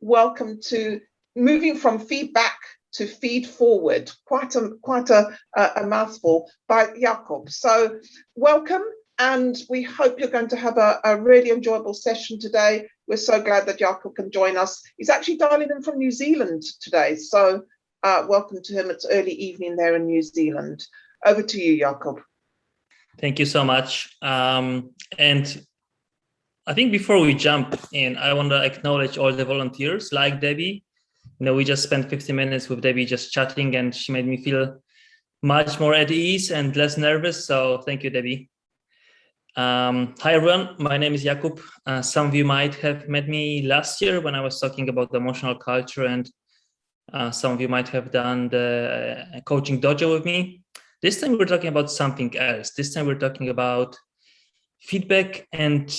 welcome to moving from feedback to feed forward. Quite a quite a, a mouthful by Jakob. So welcome and we hope you're going to have a, a, really enjoyable session today. We're so glad that Jakob can join us. He's actually dialing in from New Zealand today. So uh, welcome to him. It's early evening there in New Zealand. Over to you, Jakob. Thank you so much. Um, and I think before we jump in, I want to acknowledge all the volunteers like Debbie. You know, we just spent 50 minutes with Debbie just chatting and she made me feel much more at ease and less nervous. So thank you, Debbie. Um, hi everyone, my name is Jakub. Uh, some of you might have met me last year when I was talking about the emotional culture and uh, some of you might have done the uh, coaching dojo with me. This time we're talking about something else. This time we're talking about feedback and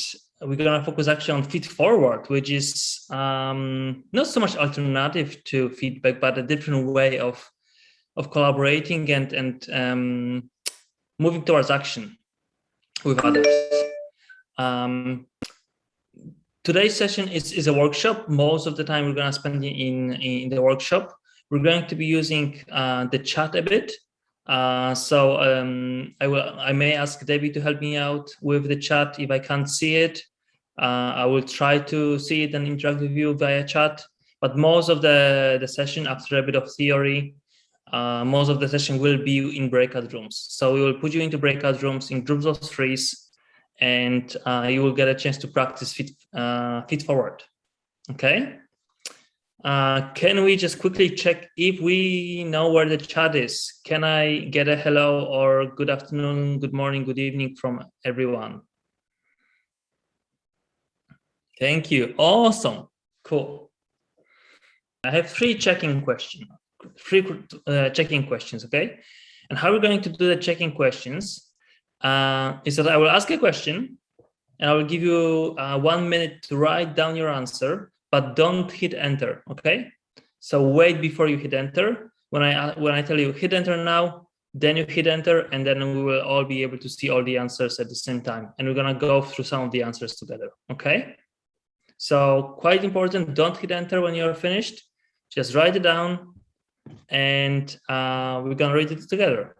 we're going to focus actually on feed forward, which is um, not so much alternative to feedback, but a different way of of collaborating and and um, moving towards action with others. Um, today's session is, is a workshop. Most of the time we're going to spend in, in the workshop. We're going to be using uh, the chat a bit. Uh, so um, I will I may ask Debbie to help me out with the chat if I can't see it. Uh, I will try to see it and interact with you via chat. But most of the, the session after a bit of theory uh, most of the session will be in breakout rooms. So we will put you into breakout rooms in groups of threes, and uh, you will get a chance to practice fit, uh, fit forward. Okay. Uh, can we just quickly check if we know where the chat is? Can I get a hello or good afternoon, good morning, good evening from everyone? Thank you. Awesome. Cool. I have three checking questions three uh, checking questions, okay? And how we're going to do the checking questions uh, is that I will ask a question and I will give you uh, one minute to write down your answer, but don't hit enter, okay? So wait before you hit enter. When I uh, when I tell you hit enter now, then you hit enter and then we will all be able to see all the answers at the same time. And we're gonna go through some of the answers together, okay? So quite important, don't hit enter when you're finished. Just write it down and uh, we're gonna read it together.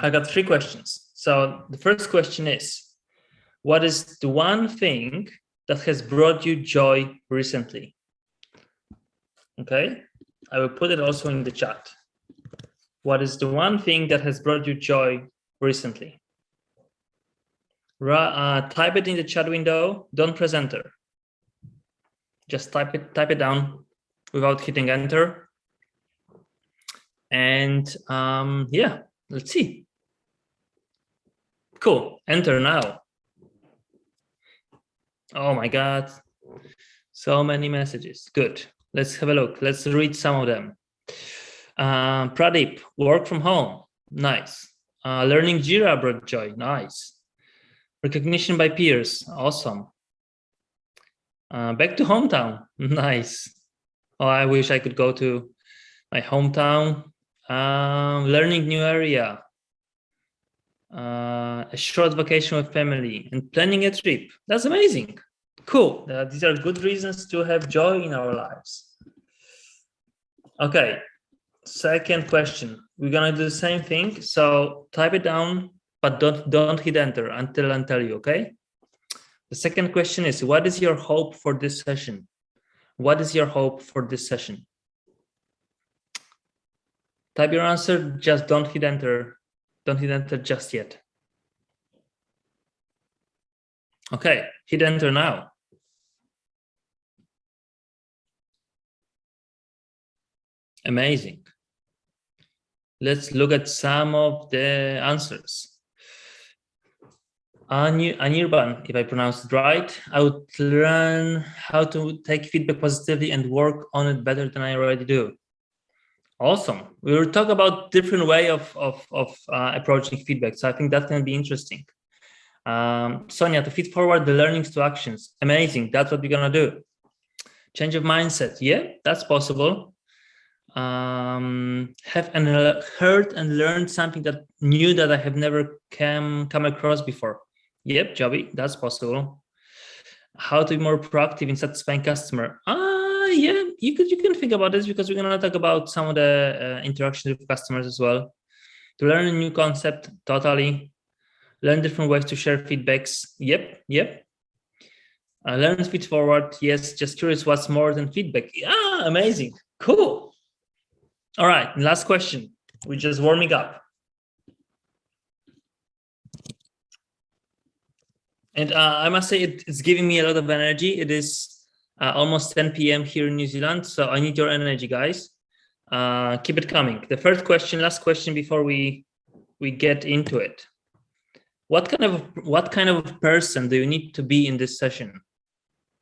I got three questions. So the first question is, what is the one thing that has brought you joy recently? Okay, I will put it also in the chat. What is the one thing that has brought you joy recently? Uh, type it in the chat window, don't press enter. Just type it, type it down without hitting enter and um, yeah, let's see. Cool, enter now. Oh my God, so many messages, good. Let's have a look, let's read some of them. Uh, Pradeep, work from home, nice. Uh, learning Jira brought joy, nice. Recognition by peers, awesome. Uh, back to hometown, nice. Oh, I wish I could go to my hometown um, learning new area, uh, a short vacation with family, and planning a trip. That's amazing. Cool. Uh, these are good reasons to have joy in our lives. Okay. Second question. We're gonna do the same thing. So type it down, but don't don't hit enter until I tell you. Okay. The second question is, what is your hope for this session? What is your hope for this session? Type your answer, just don't hit enter. Don't hit enter just yet. Okay, hit enter now. Amazing. Let's look at some of the answers. Anirban, if I pronounced it right, I would learn how to take feedback positively and work on it better than I already do. Awesome. We will talk about different way of, of, of uh, approaching feedback. So I think that can be interesting. Um, Sonia, to feed forward the learnings to actions. Amazing. That's what we're going to do. Change of mindset. Yeah, that's possible. Um, have and heard and learned something that new that I have never come, come across before. Yep, Joby, that's possible. How to be more proactive in satisfying customer. Ah, yeah, you could you can think about this because we're gonna talk about some of the uh, interactions with customers as well. To learn a new concept, totally. Learn different ways to share feedbacks. Yep, yep. Uh, learn feed forward. Yes, just curious what's more than feedback. Ah, amazing. Cool. All right, last question. We're just warming up. And uh, I must say it, it's giving me a lot of energy. It is uh, almost 10 p.m. here in New Zealand, so I need your energy, guys. Uh, keep it coming. The first question, last question before we we get into it. What kind of what kind of person do you need to be in this session?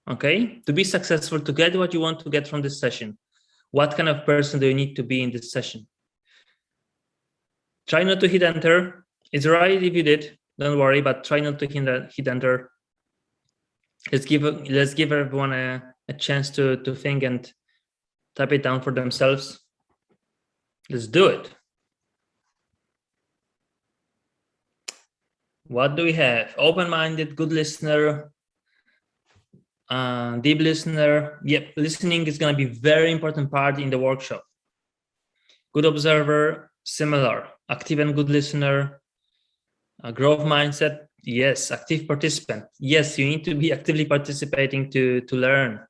Okay, to be successful, to get what you want to get from this session. What kind of person do you need to be in this session? Try not to hit enter. It's right if you did don't worry, but try not to hit, hit enter. Let's give let's give everyone a, a chance to to think and type it down for themselves. Let's do it. What do we have? Open-minded, good listener, uh, deep listener. Yep, listening is going to be very important part in the workshop. Good observer, similar. Active and good listener, a growth mindset, yes. Active participant, yes. You need to be actively participating to to learn.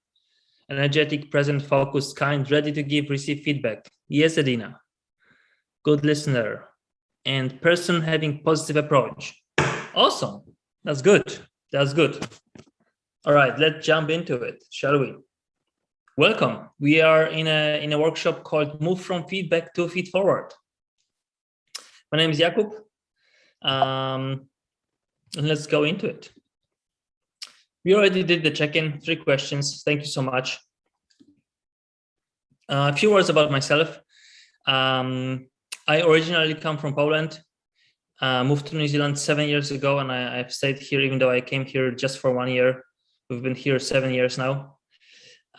Energetic, present, focused, kind, ready to give, receive feedback. Yes, Adina. Good listener and person having positive approach. Awesome. That's good. That's good. All right, let's jump into it, shall we? Welcome. We are in a in a workshop called Move from Feedback to Feed Forward. My name is Jakub. Um, let's go into it. We already did the check-in, three questions. Thank you so much. Uh, a few words about myself. Um, I originally come from Poland, uh, moved to New Zealand seven years ago, and I, have stayed here even though I came here just for one year. We've been here seven years now.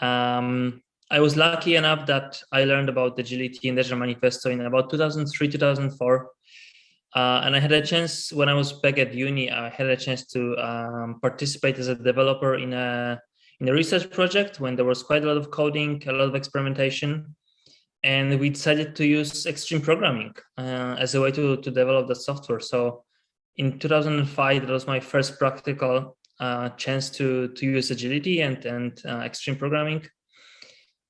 Um, I was lucky enough that I learned about the agility and Agile Manifesto in about 2003, 2004. Uh, and I had a chance when I was back at uni, I had a chance to um, participate as a developer in a in a research project when there was quite a lot of coding, a lot of experimentation, and we decided to use extreme programming uh, as a way to to develop the software. So in 2005, that was my first practical uh, chance to to use agility and and uh, extreme programming.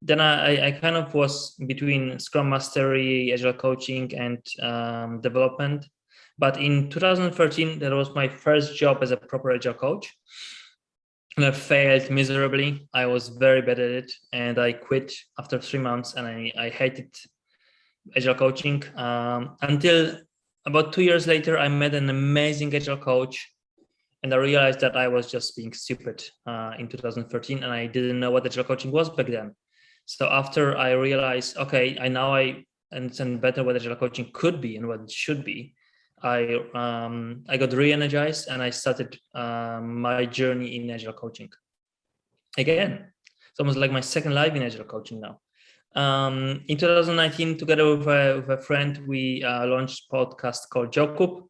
Then I, I kind of was between Scrum Mastery, Agile coaching, and um, development. But in 2013, that was my first job as a proper Agile coach. And I failed miserably. I was very bad at it, and I quit after three months. And I, I hated Agile coaching um, until about two years later. I met an amazing Agile coach and I realized that I was just being stupid uh, in 2013 and I didn't know what agile coaching was back then. So after I realized, okay, I now I understand better what agile coaching could be and what it should be. I um, I got re-energized and I started um, my journey in agile coaching. Again, it's almost like my second life in agile coaching now. Um, in 2019, together with a, with a friend, we uh, launched a podcast called Jokup,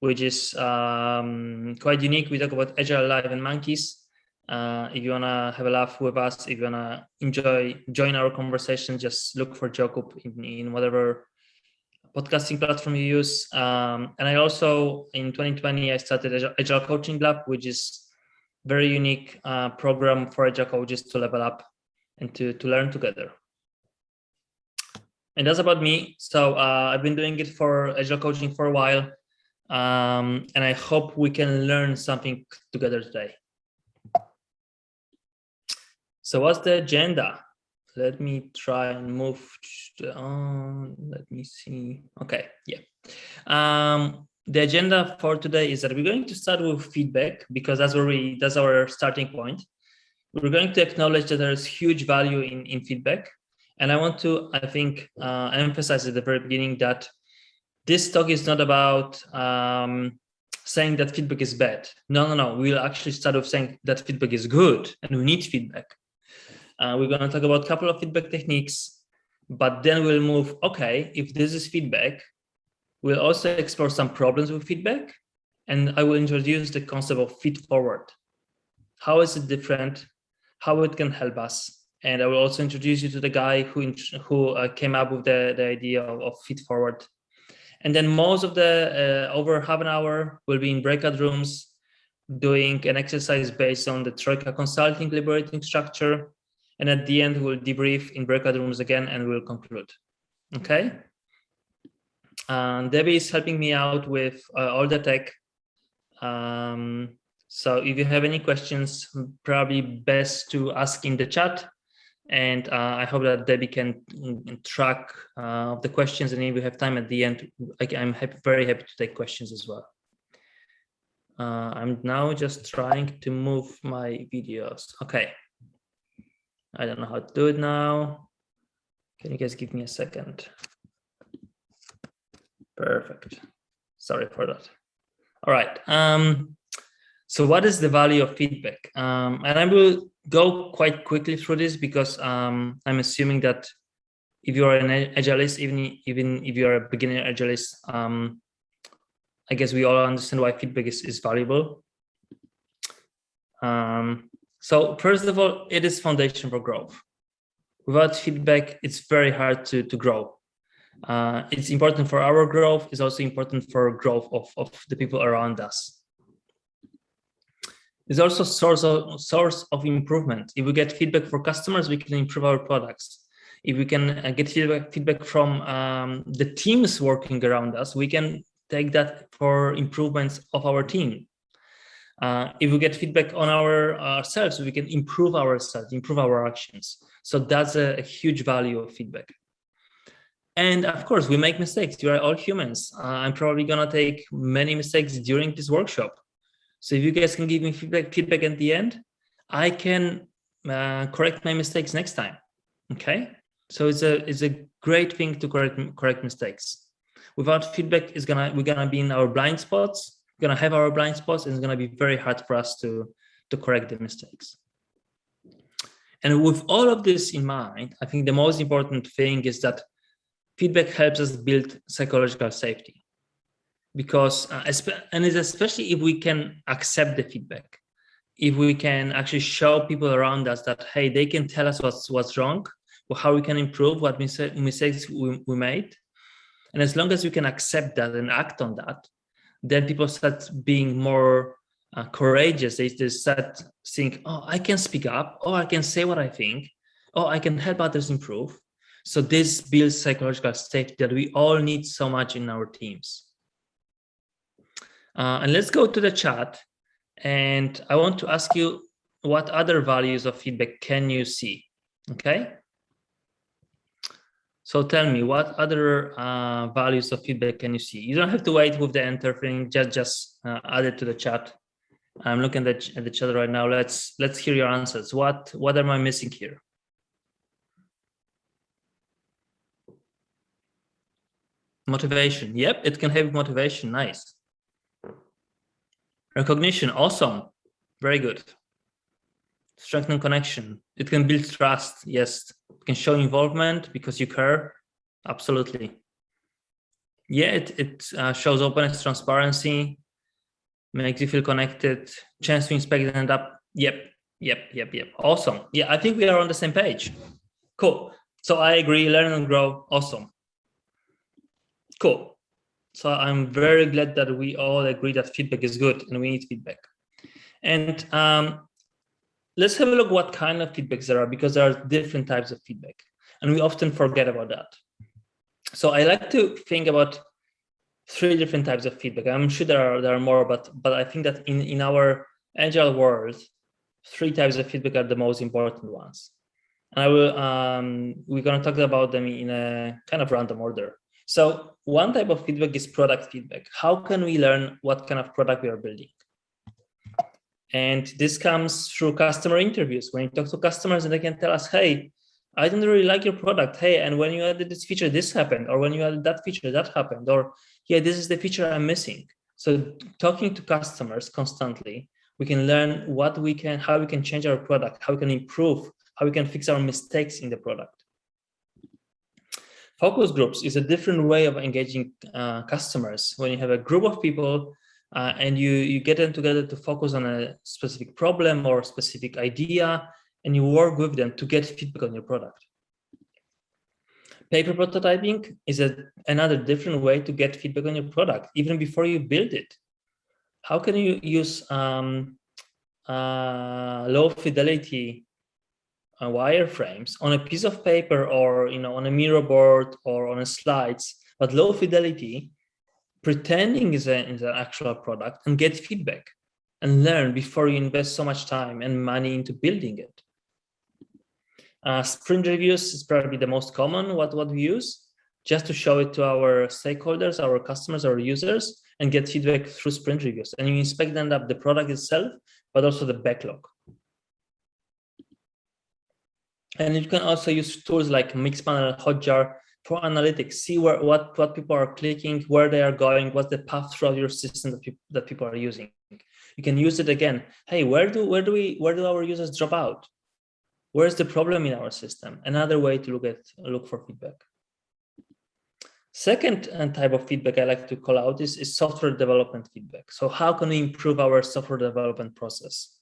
which is um, quite unique. We talk about agile life and monkeys. Uh, if you wanna have a laugh with us, if you wanna enjoy, join our conversation, just look for Jacob in, in whatever podcasting platform you use. Um, and I also, in 2020, I started Agile, Coaching Lab, which is very unique uh, program for Agile coaches to level up and to, to learn together. And that's about me. So uh, I've been doing it for Agile coaching for a while. Um, and I hope we can learn something together today. So what's the agenda? Let me try and move on. Let me see. Okay, yeah. Um, the agenda for today is that we're going to start with feedback because that's where we that's our starting point. We're going to acknowledge that there's huge value in, in feedback. And I want to, I think, uh, emphasize at the very beginning that this talk is not about um, saying that feedback is bad. No, no, no. We'll actually start off saying that feedback is good and we need feedback. Uh, we're going to talk about a couple of feedback techniques, but then we'll move, okay, if this is feedback, we'll also explore some problems with feedback, and I will introduce the concept of feed forward. How is it different? How it can help us? And I will also introduce you to the guy who, who uh, came up with the, the idea of, of feed forward. And then most of the uh, over half an hour will be in breakout rooms doing an exercise based on the Troika consulting liberating structure. And at the end, we'll debrief in breakout rooms again and we'll conclude. Okay. And Debbie is helping me out with uh, all the tech. Um, so if you have any questions, probably best to ask in the chat. And uh, I hope that Debbie can mm, track uh, the questions. And if we have time at the end, I'm happy, very happy to take questions as well. Uh, I'm now just trying to move my videos. Okay. I don't know how to do it now. Can you guys give me a second? Perfect. Sorry for that. All right. Um, so what is the value of feedback? Um, and I will go quite quickly through this because um, I'm assuming that if you are an agilist, even even if you are a beginner agilist, um, I guess we all understand why feedback is, is valuable. Um, so first of all, it is foundation for growth. Without feedback, it's very hard to, to grow. Uh, it's important for our growth, it's also important for growth of, of the people around us. It's also source of source of improvement. If we get feedback for customers, we can improve our products. If we can uh, get feedback, feedback from um, the teams working around us, we can take that for improvements of our team. Uh, if we get feedback on our ourselves, we can improve ourselves, improve our actions. So that's a, a huge value of feedback. And of course, we make mistakes. You are all humans. Uh, I'm probably gonna take many mistakes during this workshop. So if you guys can give me feedback, feedback at the end, I can uh, correct my mistakes next time. Okay. So it's a it's a great thing to correct correct mistakes. Without feedback, is gonna we're gonna be in our blind spots. We're gonna have our blind spots, and it's gonna be very hard for us to to correct the mistakes. And with all of this in mind, I think the most important thing is that feedback helps us build psychological safety. Because uh, and it's especially if we can accept the feedback. If we can actually show people around us that hey they can tell us what's what's wrong or how we can improve what mistakes we, we made. And as long as we can accept that and act on that then people start being more uh, courageous they, they start think oh i can speak up oh i can say what i think oh i can help others improve so this builds psychological safety that we all need so much in our teams. Uh, and let's go to the chat. And I want to ask you what other values of feedback can you see? Okay. So tell me what other uh, values of feedback can you see? You don't have to wait with the enter thing, just just uh, add it to the chat. I'm looking at the, at the chat right now. Let's let's hear your answers. What what am I missing here? Motivation. Yep, it can have motivation. Nice. Recognition. Awesome. Very good. Strengthen connection. It can build trust. Yes. It can show involvement because you care. Absolutely. Yeah, it, it uh, shows openness, transparency, makes you feel connected, chance to inspect and up. Yep, yep, yep, yep. Awesome. Yeah, I think we are on the same page. Cool. So I agree, learn and grow. Awesome. Cool. So I'm very glad that we all agree that feedback is good and we need feedback. And um, let's have a look what kind of feedbacks there are because there are different types of feedback and we often forget about that. So I like to think about three different types of feedback. I'm sure there are there are more, but but I think that in in our agile world, three types of feedback are the most important ones. And I will um, we're going to talk about them in a kind of random order. So one type of feedback is product feedback. How can we learn what kind of product we are building? And this comes through customer interviews. When you talk to customers and they can tell us, hey, I don't really like your product. Hey, and when you added this feature, this happened. Or when you added that feature, that happened. Or yeah, this is the feature I'm missing. So talking to customers constantly, we can learn what we can, how we can change our product, how we can improve, how we can fix our mistakes in the product. Focus groups is a different way of engaging uh, customers. When you have a group of people uh, and you, you get them together to focus on a specific problem or specific idea, and you work with them to get feedback on your product. Paper prototyping is a, another different way to get feedback on your product, even before you build it. How can you use um, uh, low fidelity uh, wireframes on a piece of paper or you know on a Miro board or on a slides, but low fidelity, pretending is, a, is an actual product and get feedback and learn before you invest so much time and money into building it. Uh, sprint reviews is probably the most common what, what we use just to show it to our stakeholders, our customers, our users, and get feedback through sprint reviews. And you inspect then up the product itself, but also the backlog. And you can also use tools like Mixpanel, Hotjar for analytics. See where what what people are clicking, where they are going, what's the path throughout your system that people that people are using. You can use it again. Hey, where do where do we where do our users drop out? Where's the problem in our system? Another way to look at look for feedback. Second uh, type of feedback I like to call out is, is software development feedback. So how can we improve our software development process?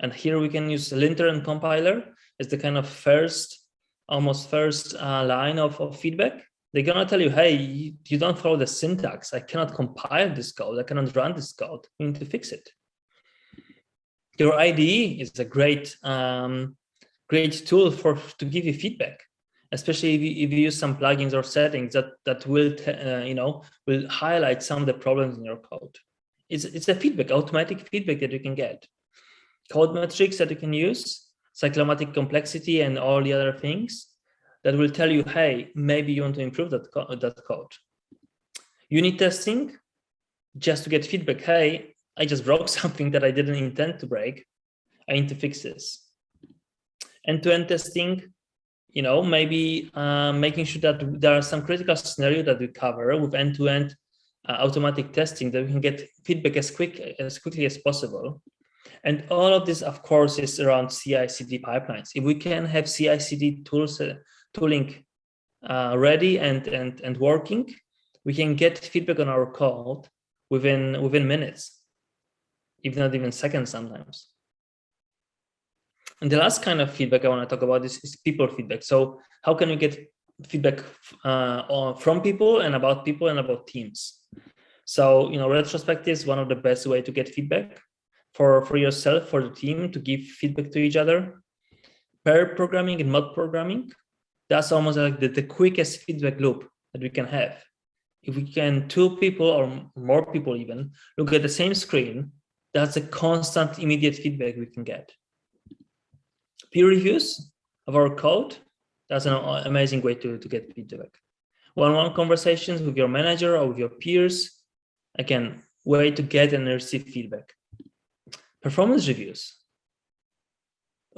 And here we can use linter and compiler as the kind of first, almost first uh, line of, of feedback. They're gonna tell you, hey, you, you don't follow the syntax. I cannot compile this code. I cannot run this code. We need to fix it. Your IDE is a great um, great tool for to give you feedback especially if you, if you use some plugins or settings that that will uh, you know will highlight some of the problems in your code it's it's a feedback automatic feedback that you can get code metrics that you can use cyclomatic complexity and all the other things that will tell you hey maybe you want to improve that, co that code. Unit testing just to get feedback hey i just broke something that i didn't intend to break. I need to fix this. End-to-end -end testing, you know, maybe uh, making sure that there are some critical scenario that we cover with end-to-end -end, uh, automatic testing that we can get feedback as quick as quickly as possible. And all of this, of course, is around CI/CD pipelines. If we can have CI/CD tools, uh, tooling uh, ready and and and working, we can get feedback on our code within within minutes, if not even seconds sometimes. And the last kind of feedback I want to talk about is, is people feedback. So how can we get feedback uh, from people and about people and about teams? So, you know, retrospective is one of the best way to get feedback for, for yourself, for the team to give feedback to each other. Pair programming and mob programming, that's almost like the, the quickest feedback loop that we can have. If we can two people or more people even look at the same screen, that's a constant immediate feedback we can get peer reviews of our code. That's an amazing way to, to get feedback. One-on-one conversations with your manager or with your peers. Again, way to get and receive feedback. Performance reviews,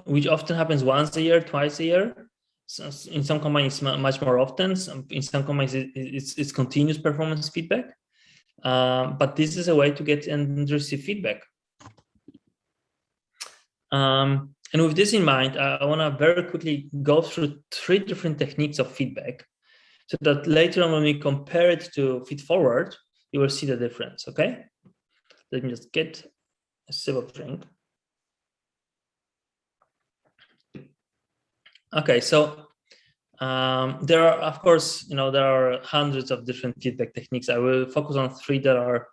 which often happens once a year, twice a year. So in some companies, much more often. In some companies, it's, it's continuous performance feedback. Um, but this is a way to get and receive feedback. Um, and with this in mind, I want to very quickly go through three different techniques of feedback so that later on when we compare it to feed forward, you will see the difference, okay? Let me just get sip drink. Okay, so um, there are, of course, you know, there are hundreds of different feedback techniques. I will focus on three that are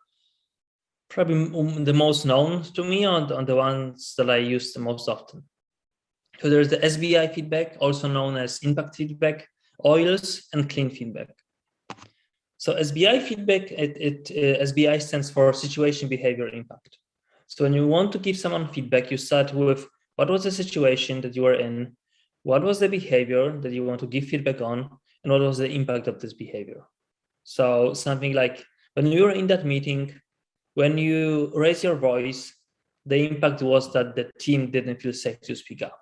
probably the most known to me on, on the ones that I use the most often. So there's the SBI feedback, also known as impact feedback, OILS, and clean feedback. So SBI feedback, it, it uh, SBI stands for situation, behavior, impact. So when you want to give someone feedback, you start with what was the situation that you were in, what was the behavior that you want to give feedback on, and what was the impact of this behavior. So something like when you were in that meeting, when you raise your voice, the impact was that the team didn't feel safe to speak up.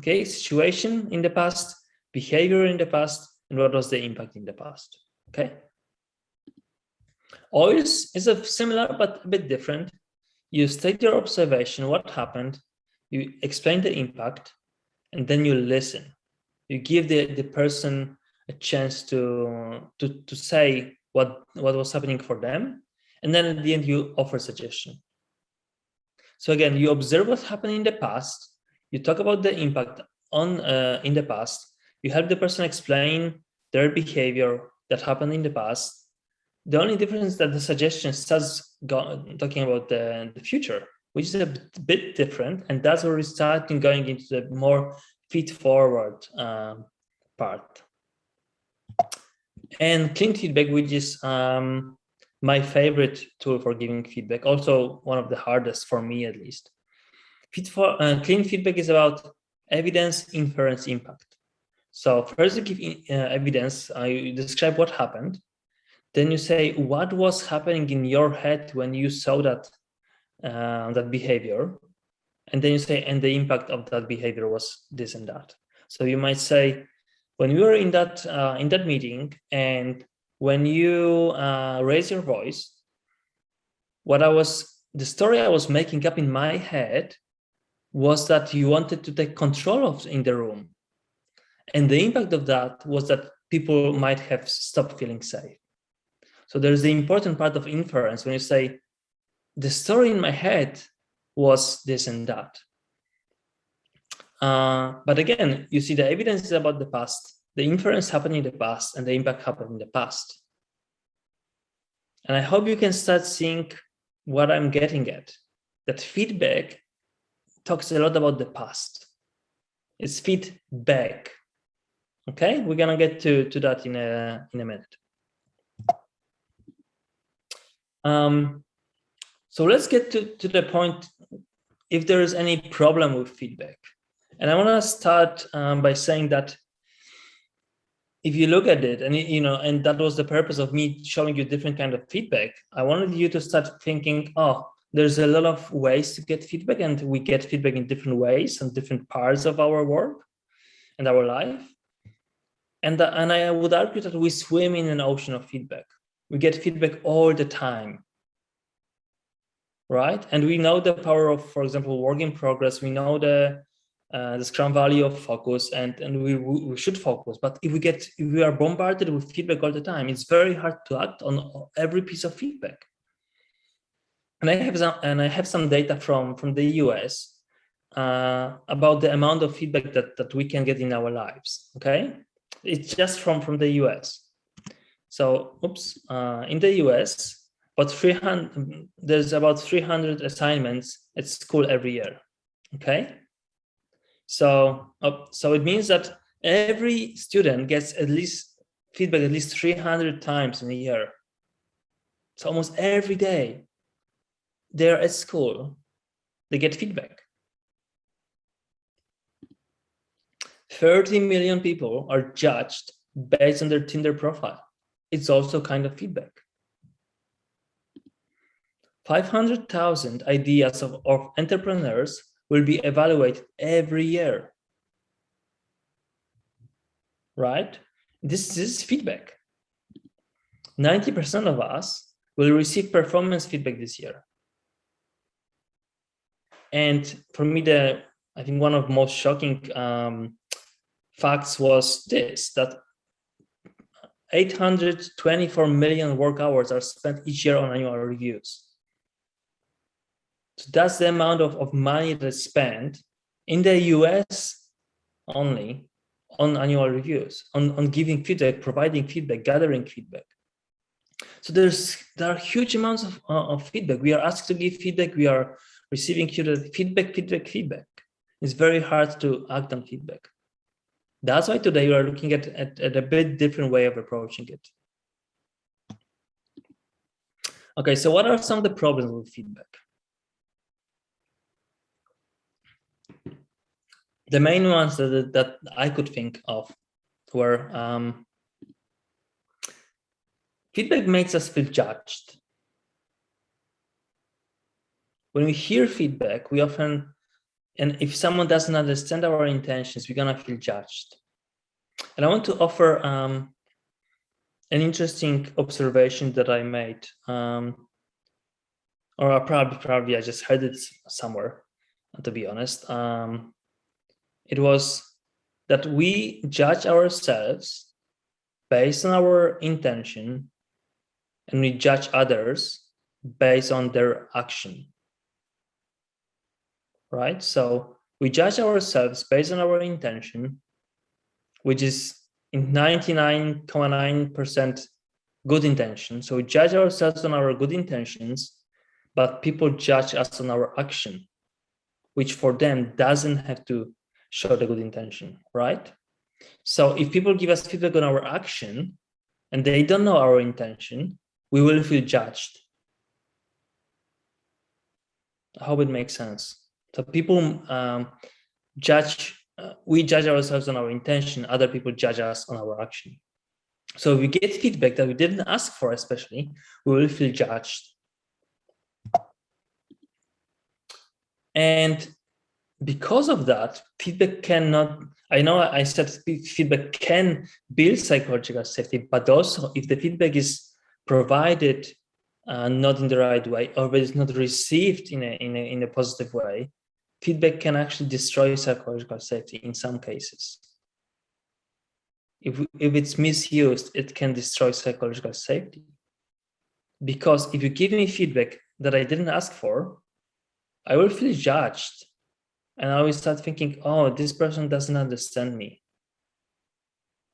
Okay, situation in the past, behavior in the past, and what was the impact in the past. Okay. OILS is a similar but a bit different. You state your observation, what happened, you explain the impact, and then you listen. You give the, the person a chance to, to, to say what, what was happening for them, and then at the end, you offer suggestion. So again, you observe what happened in the past, you talk about the impact on uh, in the past, you help the person explain their behavior that happened in the past. The only difference that the suggestion starts talking about the, the future, which is a bit different. And that's where we start going into the more feed forward um, part. And clean feedback, which is um, my favorite tool for giving feedback, also one of the hardest for me at least. Feed for, uh, clean feedback is about evidence, inference, impact. So first you give uh, evidence, you describe what happened. Then you say what was happening in your head when you saw that uh, that behavior. And then you say, and the impact of that behavior was this and that. So you might say, when we were in that uh, in that meeting and when you uh, raise your voice, what I was, the story I was making up in my head was that you wanted to take control of in the room. And the impact of that was that people might have stopped feeling safe. So there's the important part of inference when you say, the story in my head was this and that. Uh, but again, you see the evidence is about the past the inference happened in the past and the impact happened in the past. And I hope you can start seeing what I'm getting at, that feedback talks a lot about the past. It's feedback. Okay, we're gonna get to, to that in a, in a minute. Um, so let's get to, to the point if there is any problem with feedback. And I wanna start um, by saying that if you look at it and you know and that was the purpose of me showing you different kind of feedback i wanted you to start thinking oh there's a lot of ways to get feedback and we get feedback in different ways and different parts of our work and our life and uh, and i would argue that we swim in an ocean of feedback we get feedback all the time right and we know the power of for example work in progress we know the uh, the Scrum value of focus, and and we we should focus. But if we get if we are bombarded with feedback all the time, it's very hard to act on every piece of feedback. And I have some and I have some data from from the US uh, about the amount of feedback that that we can get in our lives. Okay, it's just from from the US. So, oops, uh, in the US, but 300 there's about 300 assignments at school every year. Okay so, uh, so it means that every student gets at least feedback at least 300 times in a year. So almost every day they're at school, they get feedback. 30 million people are judged based on their Tinder profile. It's also kind of feedback. 500,000 ideas of, of entrepreneurs will be evaluated every year. Right? This, is feedback. 90% of us will receive performance feedback this year. And for me, the I think one of the most shocking um, facts was this, that 824 million work hours are spent each year on annual reviews. So that's the amount of, of money that's spent in the US only on annual reviews, on, on giving feedback, providing feedback, gathering feedback. So there's there are huge amounts of, uh, of feedback. We are asked to give feedback. We are receiving feedback, feedback, feedback. It's very hard to act on feedback. That's why today we are looking at, at, at a bit different way of approaching it. Okay, so what are some of the problems with feedback? the main ones that, that I could think of were um, feedback makes us feel judged. When we hear feedback, we often, and if someone doesn't understand our intentions, we're gonna feel judged. And I want to offer um, an interesting observation that I made, um, or probably, probably I just heard it somewhere, to be honest. Um, it was that we judge ourselves based on our intention and we judge others based on their action right so we judge ourselves based on our intention, which is in 99.9% good intention. So we judge ourselves on our good intentions, but people judge us on our action, which for them doesn't have to show the good intention, right? So if people give us feedback on our action and they don't know our intention, we will feel judged. I hope it makes sense. So people um, judge, uh, we judge ourselves on our intention, other people judge us on our action. So if we get feedback that we didn't ask for, especially, we will feel judged. And because of that, feedback cannot, I know I said feedback can build psychological safety, but also if the feedback is provided uh, not in the right way or it is not received in a, in a, in a positive way, feedback can actually destroy psychological safety in some cases. If, if it's misused, it can destroy psychological safety. Because if you give me feedback that I didn't ask for, I will feel judged. And I will start thinking, oh, this person doesn't understand me.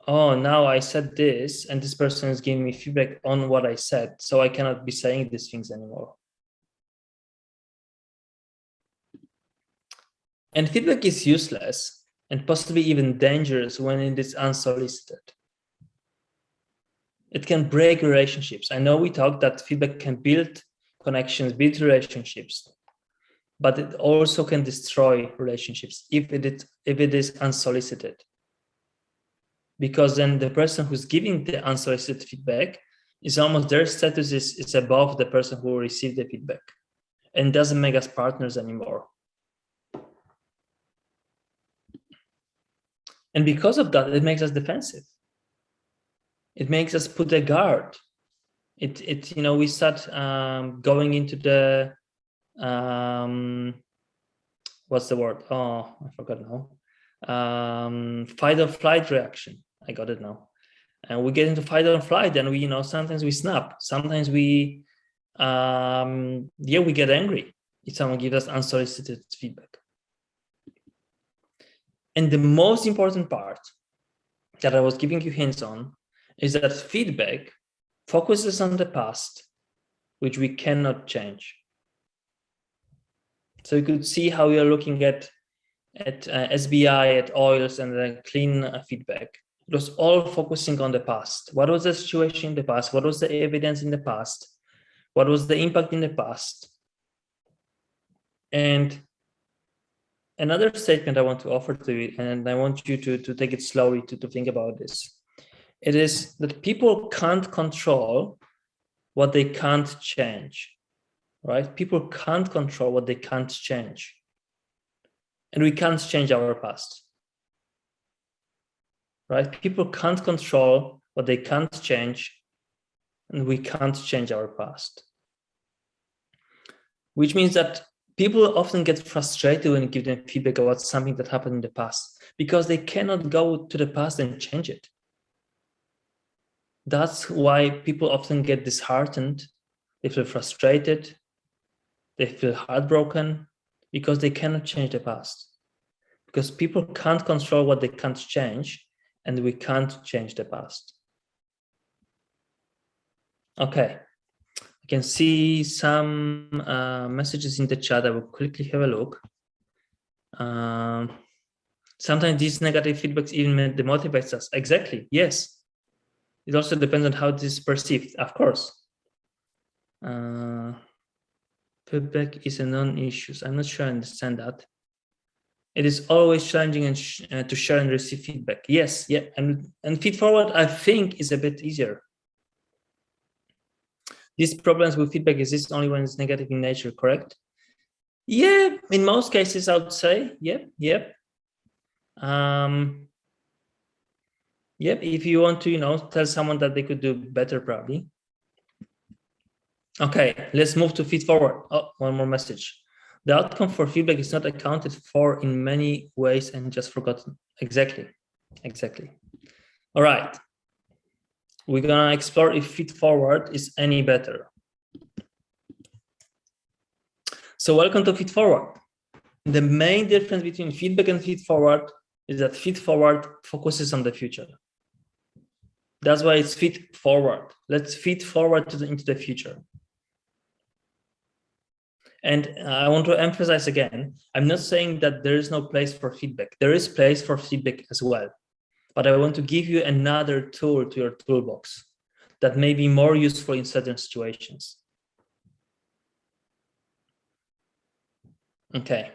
Oh, now I said this and this person is giving me feedback on what I said. So I cannot be saying these things anymore. And feedback is useless and possibly even dangerous when it is unsolicited. It can break relationships. I know we talked that feedback can build connections, build relationships, but it also can destroy relationships if it is, if it is unsolicited. Because then the person who's giving the unsolicited feedback is almost their status is, is above the person who received the feedback and doesn't make us partners anymore. And because of that, it makes us defensive. It makes us put a guard. It, it you know, we start um, going into the, um, what's the word? Oh, I forgot now. Um, fight or flight reaction. I got it now. And we get into fight or flight and we, you know, sometimes we snap. Sometimes we, um, yeah, we get angry if someone gives us unsolicited feedback. And the most important part that I was giving you hints on is that feedback focuses on the past, which we cannot change. So you could see how we are looking at at uh, SBI, at OILS, and the clean uh, feedback. It was all focusing on the past. What was the situation in the past? What was the evidence in the past? What was the impact in the past? And another statement I want to offer to you, and I want you to, to take it slowly to, to think about this. It is that people can't control what they can't change, right? People can't control what they can't change. And we can't change our past, right? People can't control what they can't change, and we can't change our past. Which means that people often get frustrated when you give them feedback about something that happened in the past because they cannot go to the past and change it. That's why people often get disheartened, they feel frustrated, they feel heartbroken because they cannot change the past. Because people can't control what they can't change and we can't change the past. Okay, I can see some uh, messages in the chat. I will quickly have a look. Um, sometimes these negative feedbacks even demotivates us. Exactly. Yes. It also depends on how this is perceived, of course. Uh, feedback is a non-issue. I'm not sure I understand that. It is always challenging and sh uh, to share and receive feedback. Yes, yeah, and and feed forward. I think is a bit easier these problems with feedback exist only when it's negative in nature, correct? Yeah, in most cases, I would say, yep, yep. Um, yep, if you want to, you know, tell someone that they could do better, probably. Okay, let's move to feed forward. Oh, one more message. The outcome for feedback is not accounted for in many ways and just forgotten. Exactly, exactly. All right, we're gonna explore if feed forward is any better. So welcome to feed forward. The main difference between feedback and feed forward is that feed forward focuses on the future. That's why it's feed forward. Let's feed forward the, into the future. And I want to emphasize again, I'm not saying that there is no place for feedback. There is place for feedback as well. But I want to give you another tool to your toolbox that may be more useful in certain situations. Okay.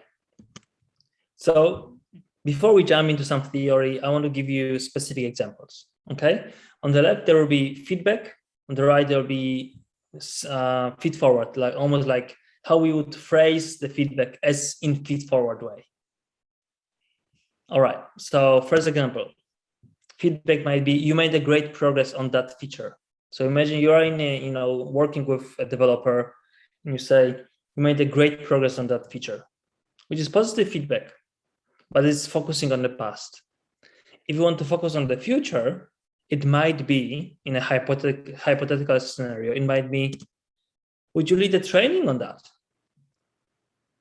So before we jump into some theory, I want to give you specific examples. Okay. On the left, there will be feedback. On the right, there will be uh, feed forward, like almost like how we would phrase the feedback as in feed forward way. All right, so first example, feedback might be you made a great progress on that feature. So imagine you are in a, you know, working with a developer and you say, you made a great progress on that feature, which is positive feedback, but it's focusing on the past. If you want to focus on the future, it might be in a hypothetical, hypothetical scenario, it might be would you lead a training on that?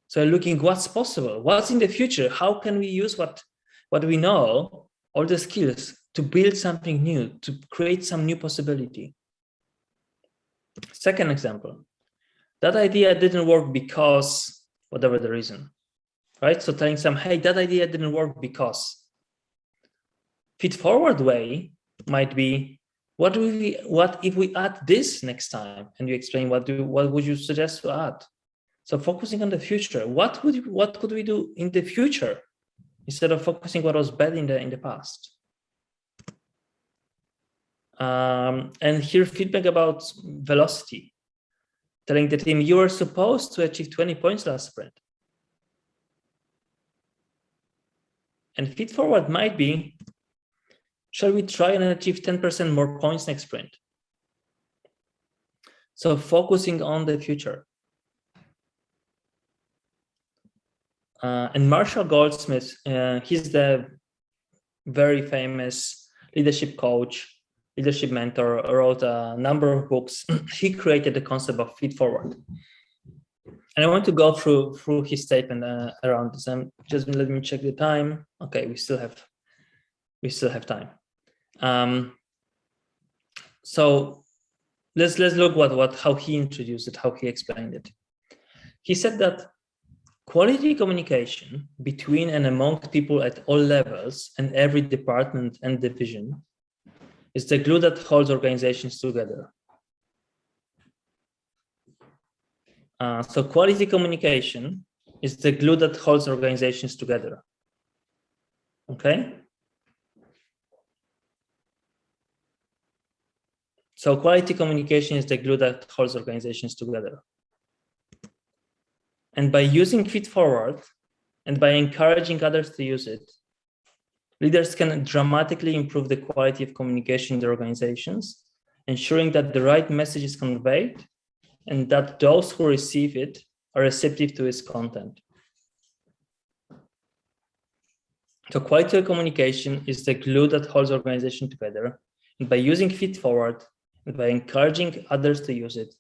So looking what's possible, what's in the future, how can we use what, what we know, all the skills to build something new, to create some new possibility. Second example, that idea didn't work because whatever the reason, right? So telling some, hey, that idea didn't work because. Feed forward way might be what do we what if we add this next time and you explain what do what would you suggest to add so focusing on the future what would what could we do in the future instead of focusing what was bad in the in the past um, and here feedback about velocity telling the team you are supposed to achieve 20 points last sprint and feed forward might be Shall we try and achieve 10% more points next sprint? So focusing on the future. Uh, and Marshall Goldsmith, uh, he's the very famous leadership coach, leadership mentor, wrote a number of books. he created the concept of feed forward. And I want to go through through his statement uh, around this. And just let me check the time. Okay, we still have we still have time. Um, so let's let's look what what how he introduced it, how he explained it. He said that quality communication between and among people at all levels and every department and division is the glue that holds organizations together. Uh, so quality communication is the glue that holds organizations together. Okay. So quality communication is the glue that holds organizations together. And by using feed forward and by encouraging others to use it, leaders can dramatically improve the quality of communication in their organizations, ensuring that the right message is conveyed and that those who receive it are receptive to its content. So quality communication is the glue that holds organization together. And by using feed forward, and by encouraging others to use it,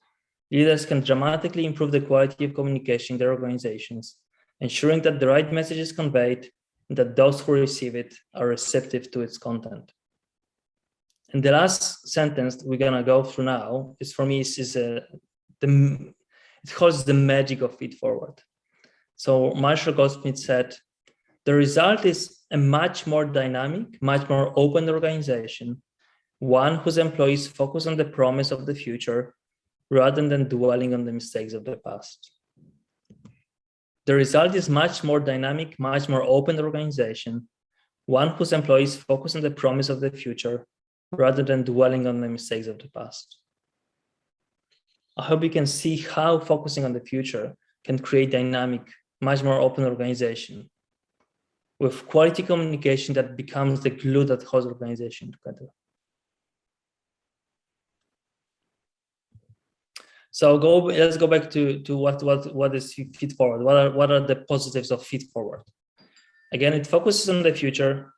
leaders can dramatically improve the quality of communication in their organizations, ensuring that the right message is conveyed that those who receive it are receptive to its content. And the last sentence we're gonna go through now is for me is, is uh, the it holds the magic of feed forward. So Marshall Goldsmith said, the result is a much more dynamic, much more open organization one whose employees focus on the promise of the future rather than dwelling on the mistakes of the past. The result is much more dynamic, much more open organization, one whose employees focus on the promise of the future rather than dwelling on the mistakes of the past. I hope you can see how focusing on the future can create dynamic, much more open organization with quality communication that becomes the glue that holds organization together. So go. Let's go back to to what what what is feed forward. What are what are the positives of feed forward? Again, it focuses on the future.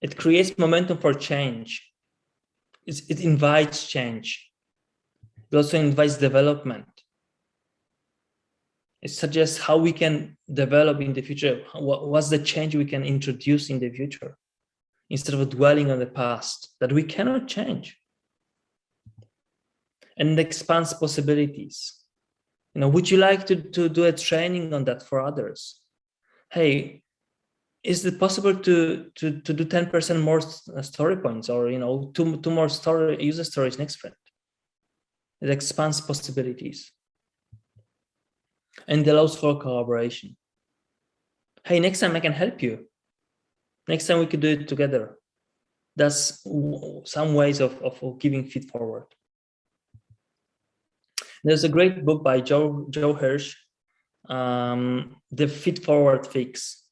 It creates momentum for change. It's, it invites change. It also invites development. it suggests how we can develop in the future. What, what's the change we can introduce in the future instead of dwelling on the past that we cannot change. And expands possibilities. You know, would you like to, to do a training on that for others? Hey, is it possible to to to do 10% more uh, story points or you know two two more story user stories next sprint? It expands possibilities and allows for collaboration. Hey, next time I can help you. Next time we could do it together. That's some ways of, of giving feed forward. There's a great book by Joe, Joe Hirsch, um, The Feed Forward Fix,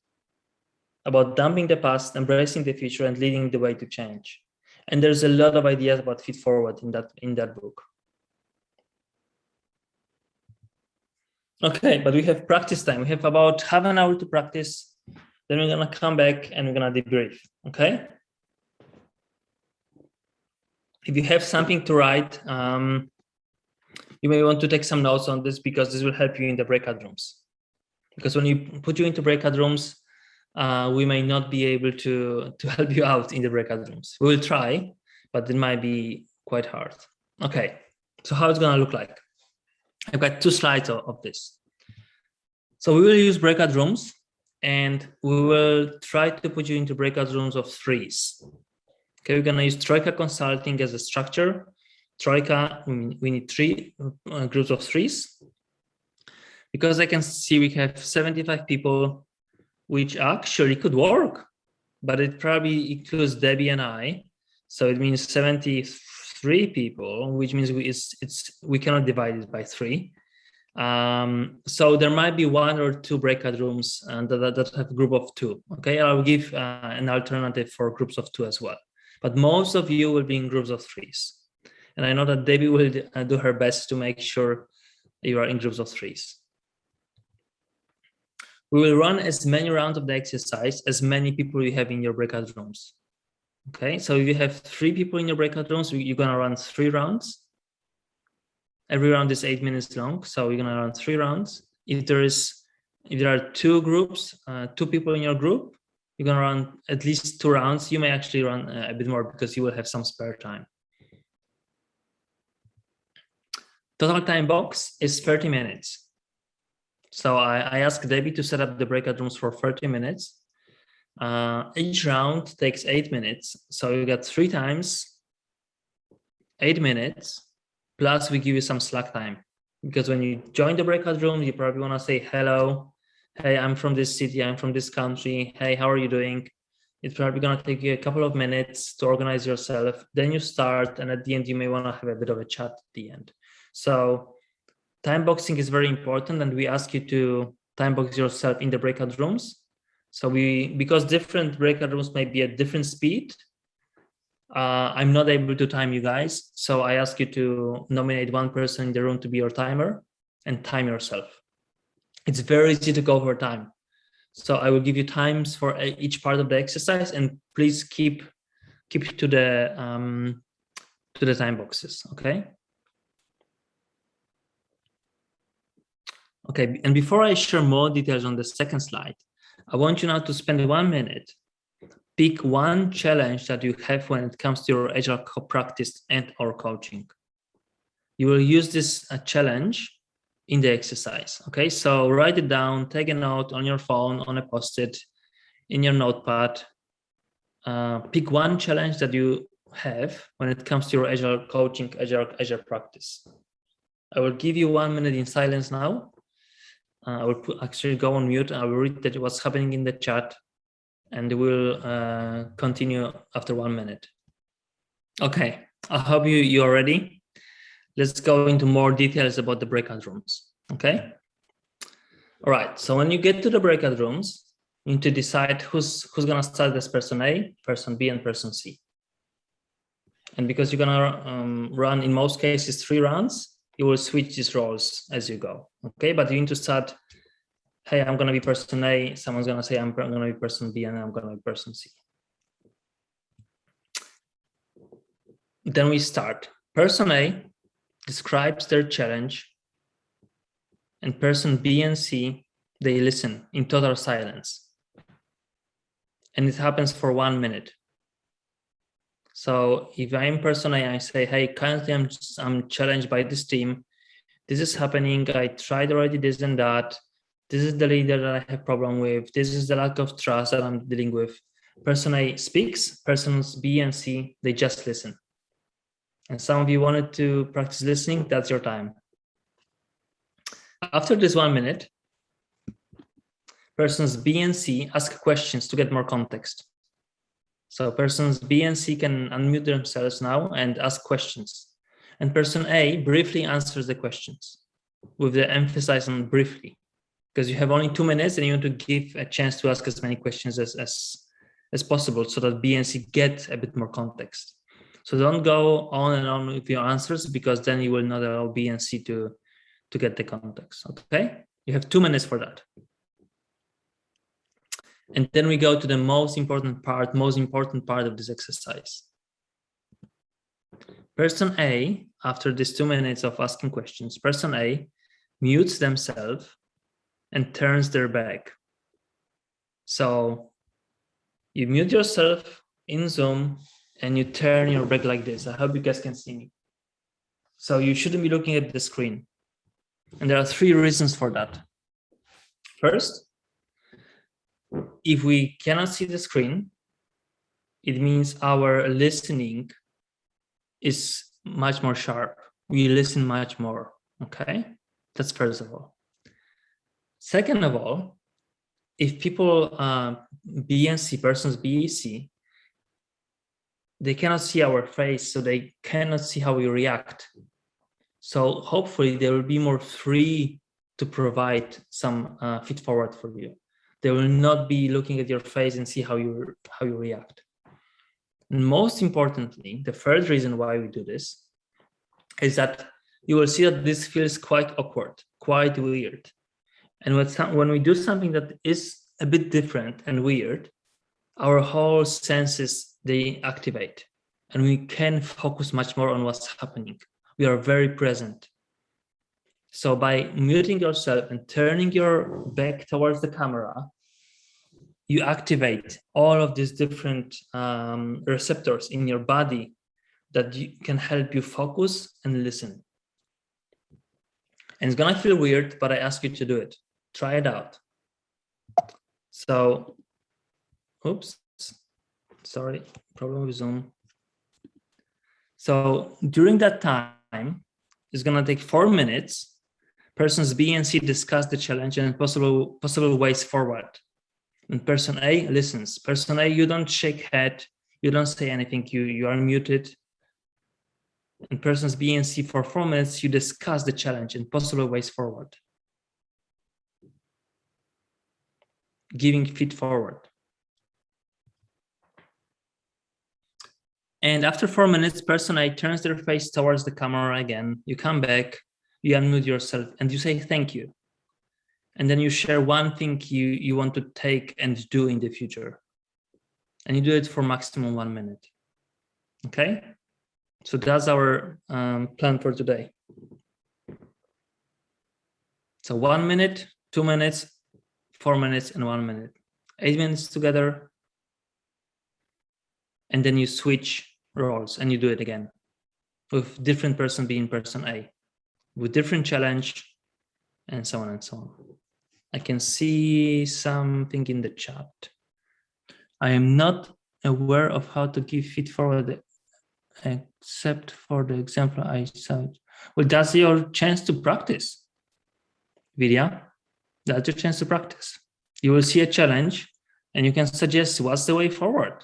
about dumping the past, embracing the future, and leading the way to change. And there's a lot of ideas about feed forward in that in that book. Okay, but we have practice time. We have about half an hour to practice. Then we're gonna come back and we're gonna debrief, okay? If you have something to write, um, you may want to take some notes on this because this will help you in the breakout rooms. Because when you put you into breakout rooms, uh, we may not be able to, to help you out in the breakout rooms. We will try, but it might be quite hard. Okay, so how it's gonna look like? I've got two slides of, of this. So we will use breakout rooms and we will try to put you into breakout rooms of threes. Okay, we're gonna use Troika Consulting as a structure. Troika, we need three uh, groups of threes. Because I can see we have 75 people, which actually could work, but it probably includes Debbie and I. So it means 73 people, which means we, it's, it's, we cannot divide it by three. Um, so there might be one or two breakout rooms and that, that have a group of two. Okay, I'll give uh, an alternative for groups of two as well. But most of you will be in groups of threes. And I know that Debbie will uh, do her best to make sure you are in groups of threes. We will run as many rounds of the exercise as many people you have in your breakout rooms. Okay, so if you have three people in your breakout rooms, you're gonna run three rounds. Every round is eight minutes long, so you're gonna run three rounds. If there is, if there are two groups, uh, two people in your group, you're gonna run at least two rounds. You may actually run uh, a bit more because you will have some spare time. Total time box is 30 minutes. So I, I asked Debbie to set up the breakout rooms for 30 minutes. Uh, each round takes eight minutes. So you get three times eight minutes, plus we give you some slack time. Because when you join the breakout room, you probably want to say, hello, hey, I'm from this city, I'm from this country. Hey, how are you doing? It's probably going to take you a couple of minutes to organize yourself. Then you start, and at the end, you may want to have a bit of a chat at the end. So time boxing is very important, and we ask you to time box yourself in the breakout rooms so we, because different breakout rooms may be at different speed, uh, I'm not able to time you guys. So I ask you to nominate one person in the room to be your timer and time yourself. It's very easy to go over time. So I will give you times for each part of the exercise and please keep keep to the um, to the time boxes, okay? Okay, and before I share more details on the second slide, I want you now to spend one minute. Pick one challenge that you have when it comes to your agile practice and or coaching. You will use this uh, challenge in the exercise. Okay, so write it down, take a note on your phone, on a post-it, in your notepad. Uh, pick one challenge that you have when it comes to your agile coaching, agile, agile practice. I will give you one minute in silence now uh, I will put, actually go on mute. I will read that what's happening in the chat and we'll uh, continue after one minute. Okay, I hope you, you're ready. Let's go into more details about the breakout rooms, okay? All right, so when you get to the breakout rooms, you need to decide who's, who's gonna start as person A, person B, and person C. And because you're gonna um, run, in most cases, three rounds, you will switch these roles as you go. Okay, but you need to start. Hey, I'm to be person A. Someone's to say I'm to be person B, and I'm to be person C. Then we start. Person A describes their challenge and person B and C, they listen in total silence. And it happens for one minute. So if I'm person A, I say, hey, currently I'm, I'm challenged by this team. This is happening. I tried already this and that. This is the leader that I have problem with. This is the lack of trust that I'm dealing with. Person A speaks, persons B and C, they just listen. And some of you wanted to practice listening, that's your time. After this one minute, persons B and C ask questions to get more context. So persons B and C can unmute themselves now and ask questions. And person A briefly answers the questions with the emphasis on briefly, because you have only two minutes and you want to give a chance to ask as many questions as, as, as possible so that B and C get a bit more context. So don't go on and on with your answers because then you will not allow B and C to, to get the context, okay? You have two minutes for that. And then we go to the most important part, most important part of this exercise. Person A, after these two minutes of asking questions, person A mutes themselves and turns their back. So you mute yourself in Zoom and you turn your back like this. I hope you guys can see me. So you shouldn't be looking at the screen. And there are three reasons for that. First, if we cannot see the screen, it means our listening is much more sharp. We listen much more, okay? That's first of all. Second of all, if people uh, B and C, persons B, C, they cannot see our face, so they cannot see how we react. So hopefully they will be more free to provide some uh, feed forward for you. They will not be looking at your face and see how you how you react. And most importantly, the third reason why we do this is that you will see that this feels quite awkward, quite weird. And when we do something that is a bit different and weird, our whole senses, they activate and we can focus much more on what's happening. We are very present. So by muting yourself and turning your back towards the camera, you activate all of these different um, receptors in your body that you, can help you focus and listen. And it's gonna feel weird, but I ask you to do it. Try it out. So, oops, sorry, problem with Zoom. So during that time, it's gonna take four minutes. Persons B and C discuss the challenge and possible possible ways forward. And person A listens. Person A, you don't shake head, you don't say anything, you, you are muted. And persons B and C for four minutes, you discuss the challenge and possible ways forward. Giving feed forward. And after four minutes, person A turns their face towards the camera again. You come back, you unmute yourself and you say thank you. And then you share one thing you, you want to take and do in the future. And you do it for maximum one minute. Okay? So that's our um, plan for today. So one minute, two minutes, four minutes, and one minute. Eight minutes together. And then you switch roles and you do it again with different person being person A, with different challenge, and so on and so on. I can see something in the chat. I am not aware of how to give feed forward except for the example I saw. Well, that's your chance to practice. Vidya, that's your chance to practice. You will see a challenge and you can suggest what's the way forward.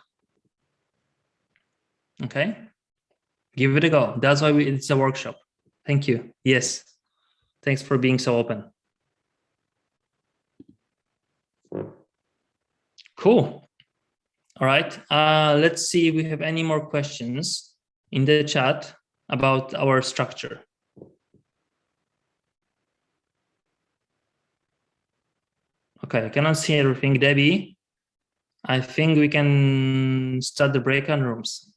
Okay, give it a go. That's why we, it's a workshop. Thank you. Yes, thanks for being so open. Cool. All right, uh, let's see if we have any more questions in the chat about our structure. Okay, I cannot see everything, Debbie. I think we can start the breakout rooms.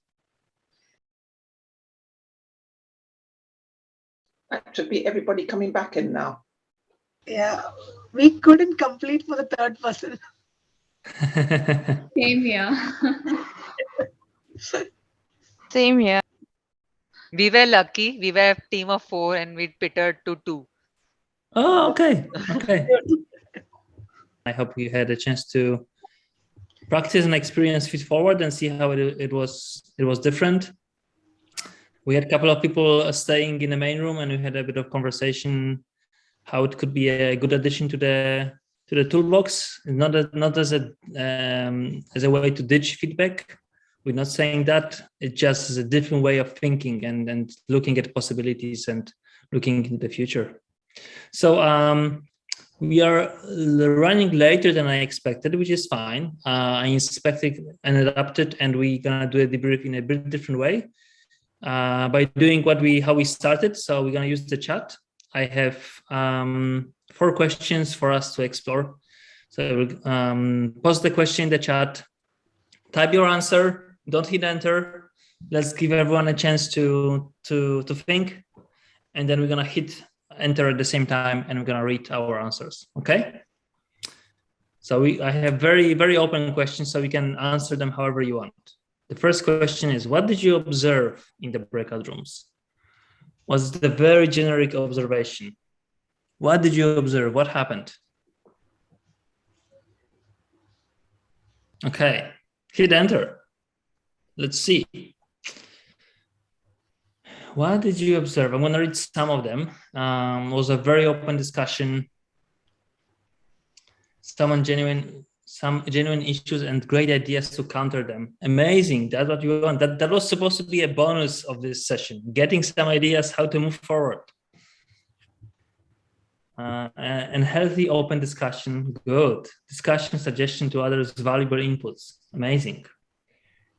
That should be everybody coming back in now. Yeah, we couldn't complete for the third person. Same here. Same here. We were lucky. We were a team of four and we pitted to two. oh, okay. Okay. I hope you had a chance to practice and experience feed forward and see how it, it was it was different. We had a couple of people uh, staying in the main room and we had a bit of conversation how it could be a good addition to the to the toolbox, not a, not as a um, as a way to ditch feedback. We're not saying that. It just is a different way of thinking and and looking at possibilities and looking into the future. So um, we are running later than I expected, which is fine. Uh, I inspected and adapted, and we're gonna do a debrief in a bit different way uh, by doing what we how we started. So we're gonna use the chat. I have um, four questions for us to explore. So um, post the question in the chat, type your answer, don't hit enter. Let's give everyone a chance to to to think, and then we're gonna hit enter at the same time and we're going to read our answers okay so we i have very very open questions so we can answer them however you want the first question is what did you observe in the breakout rooms was the very generic observation what did you observe what happened okay hit enter let's see what did you observe? I'm going to read some of them. Um, it was a very open discussion. Someone genuine, some genuine issues and great ideas to counter them. Amazing. That's what you want. That, that was supposed to be a bonus of this session, getting some ideas how to move forward. Uh, and healthy open discussion, good. Discussion, suggestion to others, valuable inputs, amazing.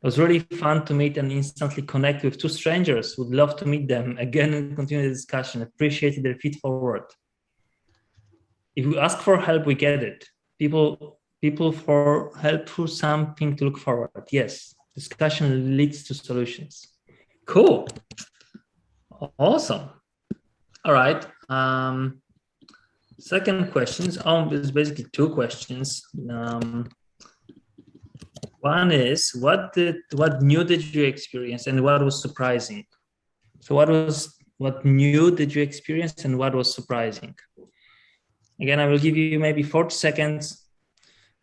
It was really fun to meet and instantly connect with two strangers. Would love to meet them again and continue the discussion. Appreciated their feet forward. If we ask for help, we get it. People, people for help for something to look forward. Yes, discussion leads to solutions. Cool. Awesome. All right. Um, second questions. Oh, there's basically two questions. Um, one is what did what new did you experience and what was surprising? So what was what new did you experience and what was surprising? Again, I will give you maybe 40 seconds.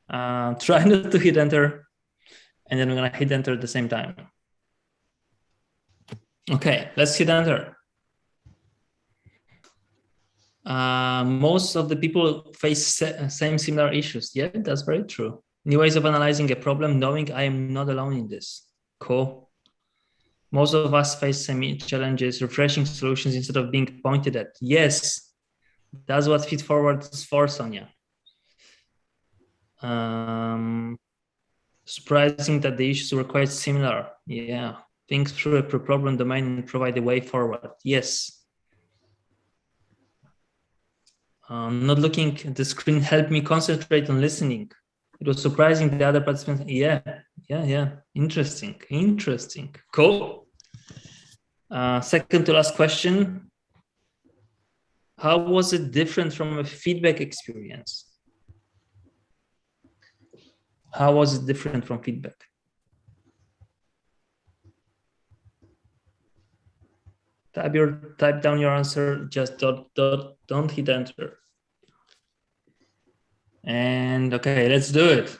Uh, try not to hit enter, and then we're gonna hit enter at the same time. Okay, let's hit enter. Uh, most of the people face same similar issues. Yeah, that's very true. New ways of analyzing a problem, knowing I am not alone in this. Cool. Most of us face same challenges, refreshing solutions instead of being pointed at. Yes, that's what Feed Forward is for, Sonia. Um, surprising that the issues were quite similar. Yeah, think through a problem domain and provide a way forward. Yes. Um, not looking at the screen helped me concentrate on listening it was surprising the other participants. Yeah, yeah, yeah. Interesting, interesting. Cool. Uh, second to last question. How was it different from a feedback experience? How was it different from feedback? Type your type down your answer. Just dot dot. Don't hit enter. And okay, let's do it.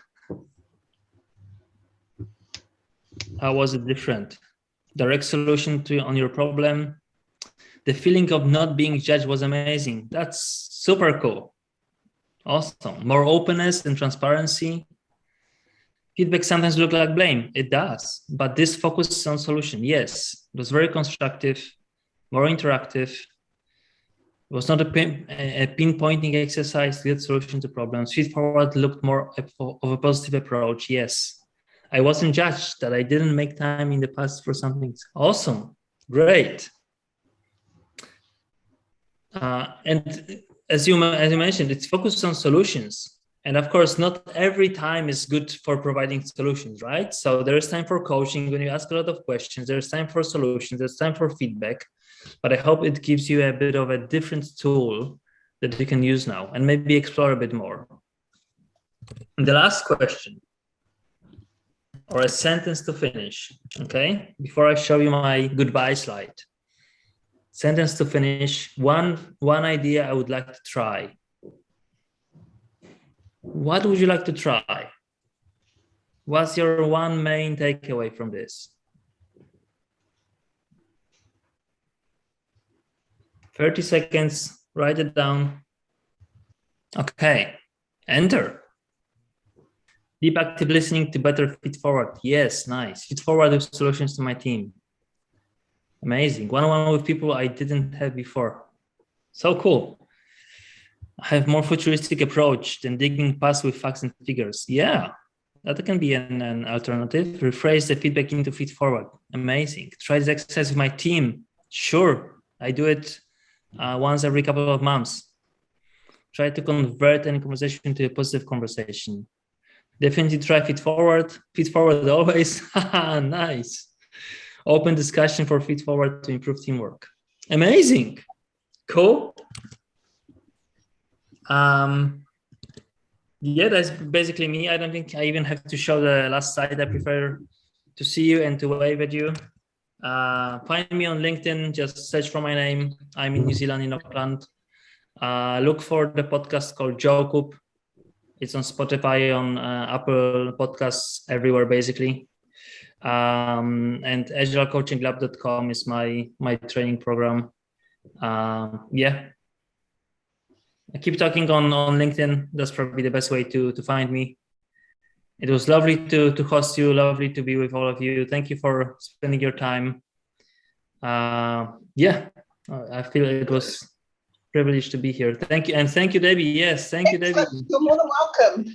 How was it different? Direct solution to on your problem. The feeling of not being judged was amazing. That's super cool. Awesome. More openness and transparency. Feedback sometimes look like blame. It does, but this focuses on solution. Yes, it was very constructive, more interactive, it was not a, pin, a pinpointing exercise to solution to problems. Feed forward looked more of a positive approach. Yes, I wasn't judged that I didn't make time in the past for something. Awesome, great. Uh, and as you as you mentioned, it's focused on solutions. And of course, not every time is good for providing solutions, right? So there is time for coaching when you ask a lot of questions. There's time for solutions. There's time for feedback but I hope it gives you a bit of a different tool that you can use now and maybe explore a bit more. And the last question or a sentence to finish. Okay, before I show you my goodbye slide. Sentence to finish. One one idea I would like to try. What would you like to try? What's your one main takeaway from this? 30 seconds, write it down. Okay, enter. Deep active listening to better feed forward. Yes, nice. Feed forward with solutions to my team. Amazing. One-on-one with people I didn't have before. So cool. Have more futuristic approach than digging past with facts and figures. Yeah, that can be an, an alternative. Rephrase the feedback into feed forward. Amazing. Try this exercise with my team. Sure, I do it uh, once every couple of months. Try to convert any conversation to a positive conversation. Definitely try feed forward. Feed forward always. nice. Open discussion for feed forward to improve teamwork. Amazing. Cool. Um, yeah, that's basically me. I don't think I even have to show the last slide. I prefer to see you and to wave at you. Uh, find me on LinkedIn, just search for my name. I'm in New Zealand, in Auckland. Uh, look for the podcast called Joe It's on Spotify, on uh, Apple Podcasts, everywhere basically. Um, and agilecoachinglab.com is my my training program. Uh, yeah, I keep talking on on LinkedIn. That's probably the best way to to find me. It was lovely to to host you. Lovely to be with all of you. Thank you for spending your time. Uh, yeah, I feel it was privileged to be here. Thank you, and thank you, Debbie. Yes, thank you, Debbie. You're more than welcome.